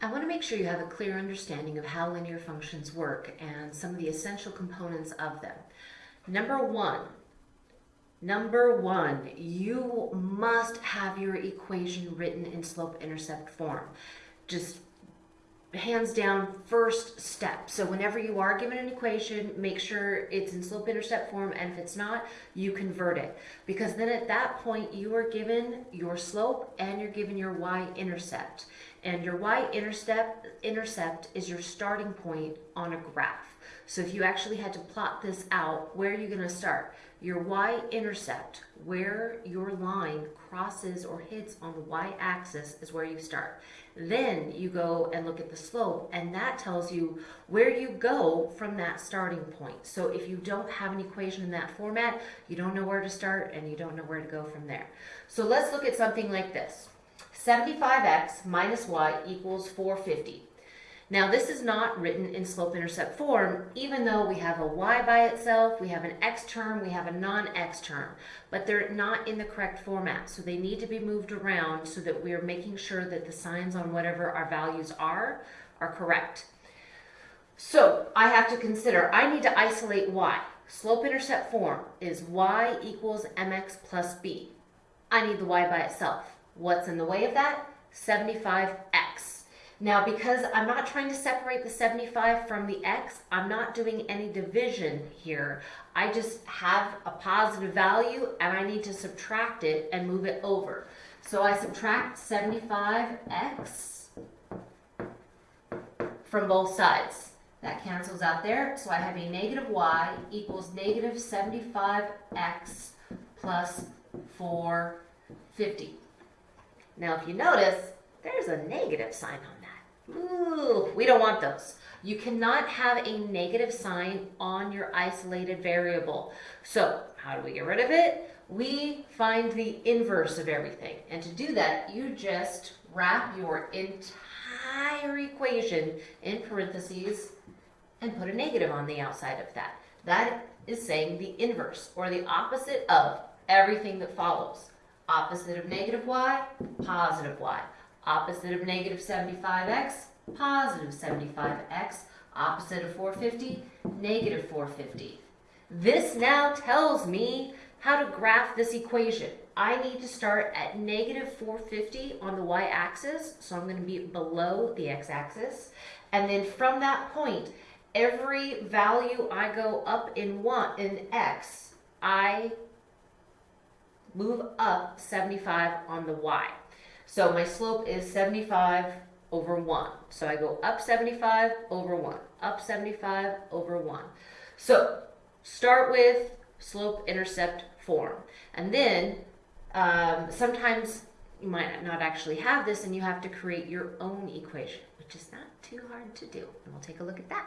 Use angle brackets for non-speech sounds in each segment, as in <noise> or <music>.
I want to make sure you have a clear understanding of how linear functions work and some of the essential components of them. Number one, number one, you must have your equation written in slope-intercept form. Just hands down first step. So whenever you are given an equation, make sure it's in slope-intercept form, and if it's not, you convert it. Because then at that point, you are given your slope and you're given your y-intercept. And your y-intercept intercept is your starting point on a graph. So if you actually had to plot this out, where are you going to start? Your y-intercept, where your line crosses or hits on the y-axis is where you start. Then you go and look at the slope, and that tells you where you go from that starting point. So if you don't have an equation in that format, you don't know where to start and you don't know where to go from there. So let's look at something like this. 75x minus y equals 450. Now this is not written in slope-intercept form, even though we have a y by itself, we have an x term, we have a non-x term, but they're not in the correct format. So they need to be moved around so that we're making sure that the signs on whatever our values are, are correct. So I have to consider, I need to isolate y. Slope-intercept form is y equals mx plus b. I need the y by itself. What's in the way of that? 75x. Now, because I'm not trying to separate the 75 from the x, I'm not doing any division here. I just have a positive value and I need to subtract it and move it over. So I subtract 75x from both sides. That cancels out there. So I have a negative y equals negative 75x plus 450. Now, if you notice, there's a negative sign on that. Ooh, we don't want those. You cannot have a negative sign on your isolated variable. So how do we get rid of it? We find the inverse of everything. And to do that, you just wrap your entire equation in parentheses and put a negative on the outside of that. That is saying the inverse or the opposite of everything that follows. Opposite of negative y, positive y. Opposite of negative 75x, positive 75x. Opposite of 450, negative 450. This now tells me how to graph this equation. I need to start at negative 450 on the y-axis, so I'm going to be below the x-axis. And then from that point, every value I go up in one in x, I move up 75 on the y. So my slope is 75 over 1. So I go up 75 over 1, up 75 over 1. So start with slope-intercept form. And then um, sometimes you might not actually have this and you have to create your own equation, which is not too hard to do. And we'll take a look at that.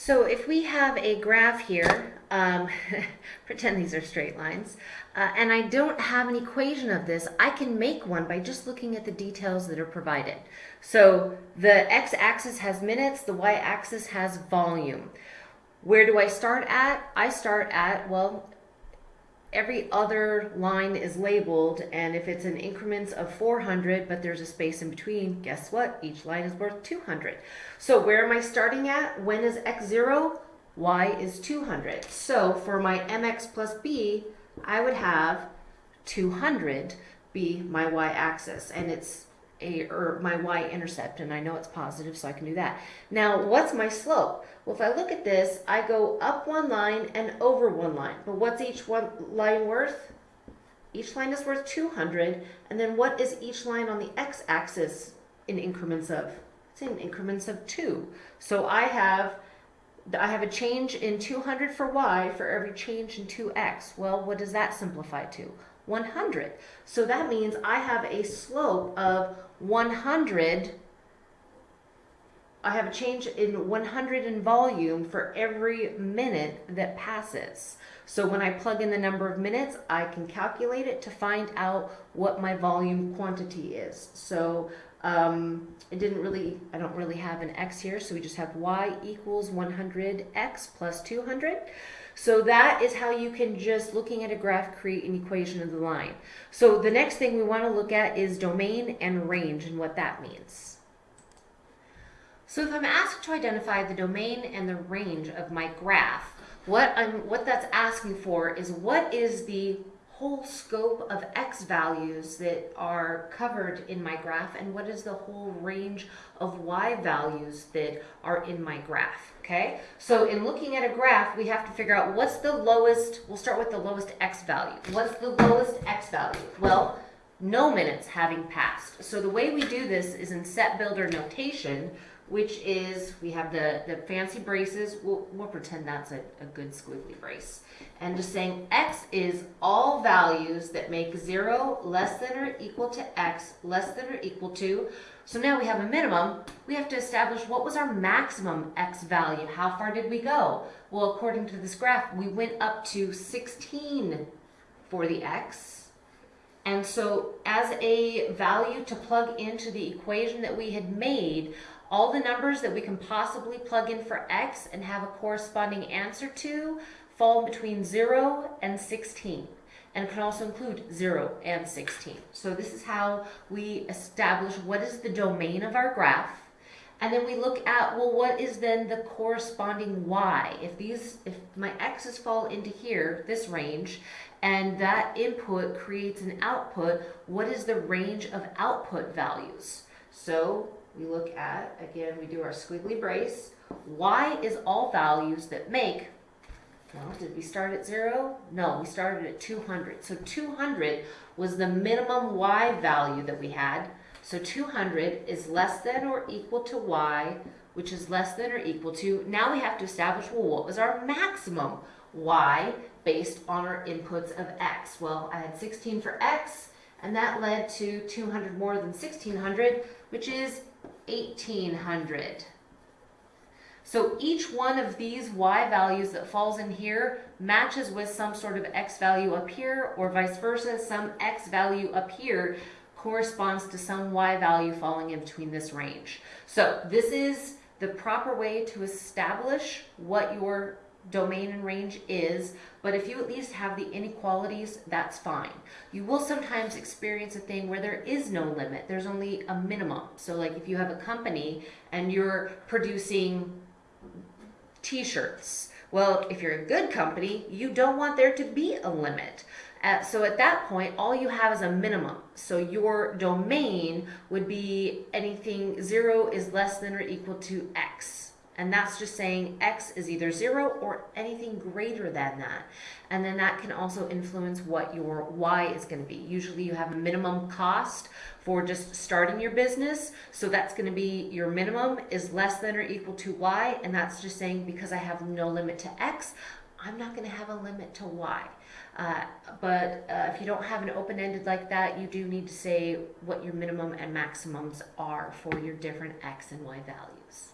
So if we have a graph here, um, <laughs> pretend these are straight lines, uh, and I don't have an equation of this, I can make one by just looking at the details that are provided. So the x-axis has minutes, the y-axis has volume. Where do I start at? I start at, well, every other line is labeled and if it's in increments of 400 but there's a space in between guess what? Each line is worth 200 so where am I starting at? When is x 0 y is 200 so for my mx plus b I would have 200 be my y-axis and it's a or my y-intercept and I know it's positive so I can do that. Now what's my slope? Well if I look at this I go up one line and over one line but what's each one line worth? Each line is worth 200 and then what is each line on the x-axis in increments of? It's in increments of 2. So I have I have a change in 200 for y for every change in 2x. Well, what does that simplify to? 100. So that means I have a slope of 100 I have a change in 100 in volume for every minute that passes. So when I plug in the number of minutes, I can calculate it to find out what my volume quantity is. So um, it didn't really, I don't really have an x here, so we just have y equals 100x plus 200. So that is how you can just looking at a graph create an equation of the line. So the next thing we want to look at is domain and range and what that means. So if I'm asked to identify the domain and the range of my graph, what I'm what that's asking for is what is the whole scope of x values that are covered in my graph and what is the whole range of y values that are in my graph, okay? So in looking at a graph, we have to figure out what's the lowest, we'll start with the lowest x value. What's the lowest x value? Well, no minutes having passed. So the way we do this is in set builder notation, which is, we have the, the fancy braces, we'll, we'll pretend that's a, a good squiggly brace. And just saying x is all values that make 0 less than or equal to x less than or equal to. So now we have a minimum. We have to establish what was our maximum x value. How far did we go? Well, according to this graph, we went up to 16 for the x. And so as a value to plug into the equation that we had made, all the numbers that we can possibly plug in for x and have a corresponding answer to fall between 0 and 16 and can also include 0 and 16. So this is how we establish what is the domain of our graph. And then we look at well what is then the corresponding y? If these if my x's fall into here this range and that input creates an output what is the range of output values? So we look at, again, we do our squiggly brace. Y is all values that make, well, did we start at zero? No, we started at 200. So 200 was the minimum Y value that we had. So 200 is less than or equal to Y, which is less than or equal to, now we have to establish, well, what was our maximum Y based on our inputs of X? Well, I had 16 for X, and that led to 200 more than 1600, which is 1800. So each one of these y values that falls in here matches with some sort of x value up here or vice versa. Some x value up here corresponds to some y value falling in between this range. So this is the proper way to establish what your domain and range is, but if you at least have the inequalities, that's fine. You will sometimes experience a thing where there is no limit. There's only a minimum. So like if you have a company and you're producing t-shirts, well, if you're a good company, you don't want there to be a limit. Uh, so at that point, all you have is a minimum. So your domain would be anything zero is less than or equal to X. And that's just saying x is either 0 or anything greater than that. And then that can also influence what your y is going to be. Usually you have a minimum cost for just starting your business. So that's going to be your minimum is less than or equal to y. And that's just saying because I have no limit to x, I'm not going to have a limit to y. Uh, but uh, if you don't have an open-ended like that, you do need to say what your minimum and maximums are for your different x and y values.